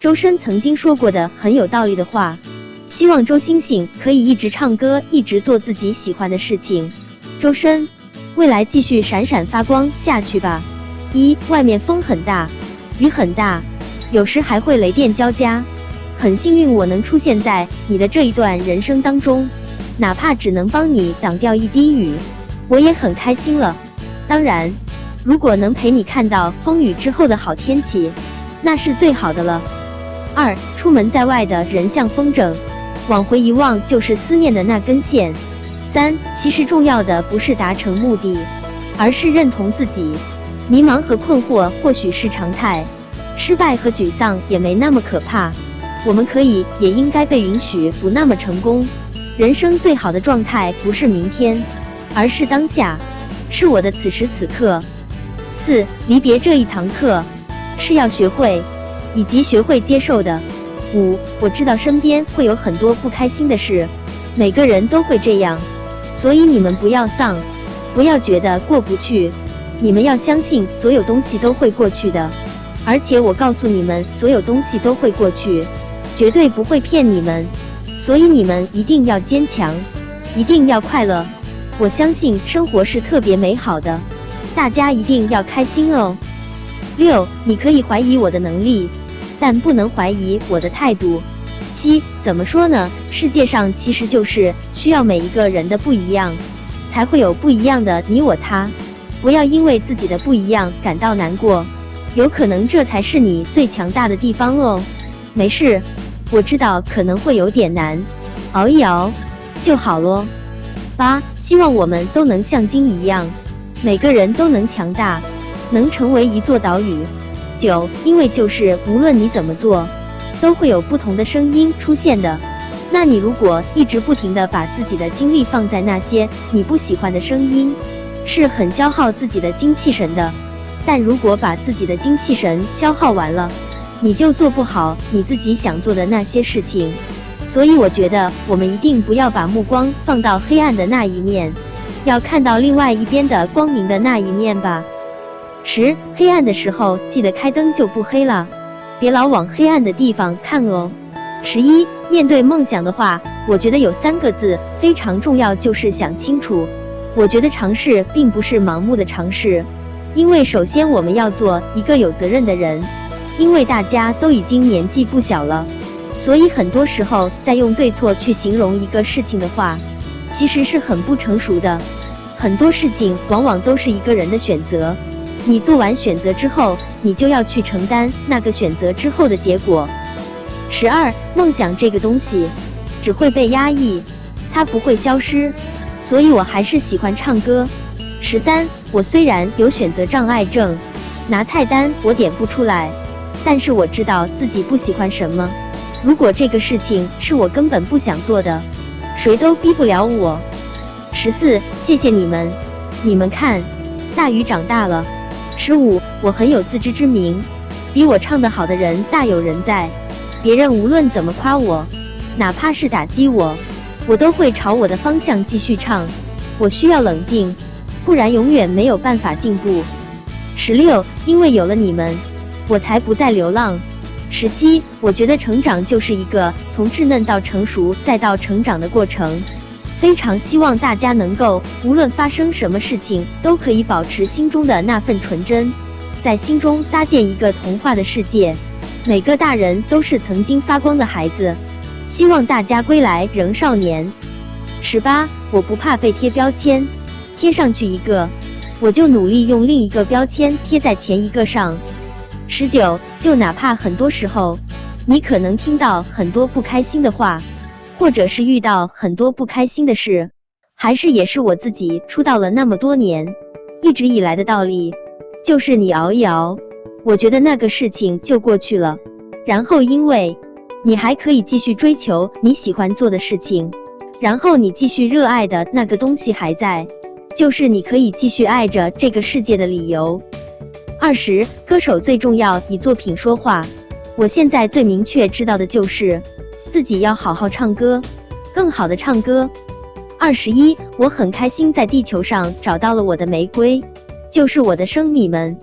周深曾经说过的很有道理的话，希望周星星可以一直唱歌，一直做自己喜欢的事情。周深，未来继续闪闪发光下去吧。一，外面风很大，雨很大，有时还会雷电交加。很幸运我能出现在你的这一段人生当中，哪怕只能帮你挡掉一滴雨，我也很开心了。当然，如果能陪你看到风雨之后的好天气，那是最好的了。二，出门在外的人像风筝，往回一望就是思念的那根线。三，其实重要的不是达成目的，而是认同自己。迷茫和困惑或许是常态，失败和沮丧也没那么可怕。我们可以，也应该被允许不那么成功。人生最好的状态不是明天，而是当下，是我的此时此刻。四，离别这一堂课，是要学会。以及学会接受的。五，我知道身边会有很多不开心的事，每个人都会这样，所以你们不要丧，不要觉得过不去，你们要相信所有东西都会过去的。而且我告诉你们，所有东西都会过去，绝对不会骗你们。所以你们一定要坚强，一定要快乐。我相信生活是特别美好的，大家一定要开心哦。六，你可以怀疑我的能力。但不能怀疑我的态度。七，怎么说呢？世界上其实就是需要每一个人的不一样，才会有不一样的你我他。不要因为自己的不一样感到难过，有可能这才是你最强大的地方哦。没事，我知道可能会有点难，熬一熬就好咯。八，希望我们都能像鲸一样，每个人都能强大，能成为一座岛屿。九，因为就是无论你怎么做，都会有不同的声音出现的。那你如果一直不停的把自己的精力放在那些你不喜欢的声音，是很消耗自己的精气神的。但如果把自己的精气神消耗完了，你就做不好你自己想做的那些事情。所以我觉得我们一定不要把目光放到黑暗的那一面，要看到另外一边的光明的那一面吧。十，黑暗的时候记得开灯就不黑了，别老往黑暗的地方看哦。十一，面对梦想的话，我觉得有三个字非常重要，就是想清楚。我觉得尝试并不是盲目的尝试，因为首先我们要做一个有责任的人，因为大家都已经年纪不小了，所以很多时候在用对错去形容一个事情的话，其实是很不成熟的。很多事情往往都是一个人的选择。你做完选择之后，你就要去承担那个选择之后的结果。十二，梦想这个东西只会被压抑，它不会消失，所以我还是喜欢唱歌。十三，我虽然有选择障碍症，拿菜单我点不出来，但是我知道自己不喜欢什么。如果这个事情是我根本不想做的，谁都逼不了我。十四，谢谢你们，你们看，大鱼长大了。十五，我很有自知之明，比我唱得好的人大有人在。别人无论怎么夸我，哪怕是打击我，我都会朝我的方向继续唱。我需要冷静，不然永远没有办法进步。十六，因为有了你们，我才不再流浪。十七，我觉得成长就是一个从稚嫩到成熟再到成长的过程。非常希望大家能够，无论发生什么事情，都可以保持心中的那份纯真，在心中搭建一个童话的世界。每个大人都是曾经发光的孩子，希望大家归来仍少年。十八，我不怕被贴标签，贴上去一个，我就努力用另一个标签贴在前一个上。十九，就哪怕很多时候，你可能听到很多不开心的话。或者是遇到很多不开心的事，还是也是我自己出道了那么多年，一直以来的道理，就是你熬一熬，我觉得那个事情就过去了。然后因为你还可以继续追求你喜欢做的事情，然后你继续热爱的那个东西还在，就是你可以继续爱着这个世界的理由。二十，歌手最重要以作品说话。我现在最明确知道的就是。自己要好好唱歌，更好的唱歌。二十一，我很开心在地球上找到了我的玫瑰，就是我的生米们。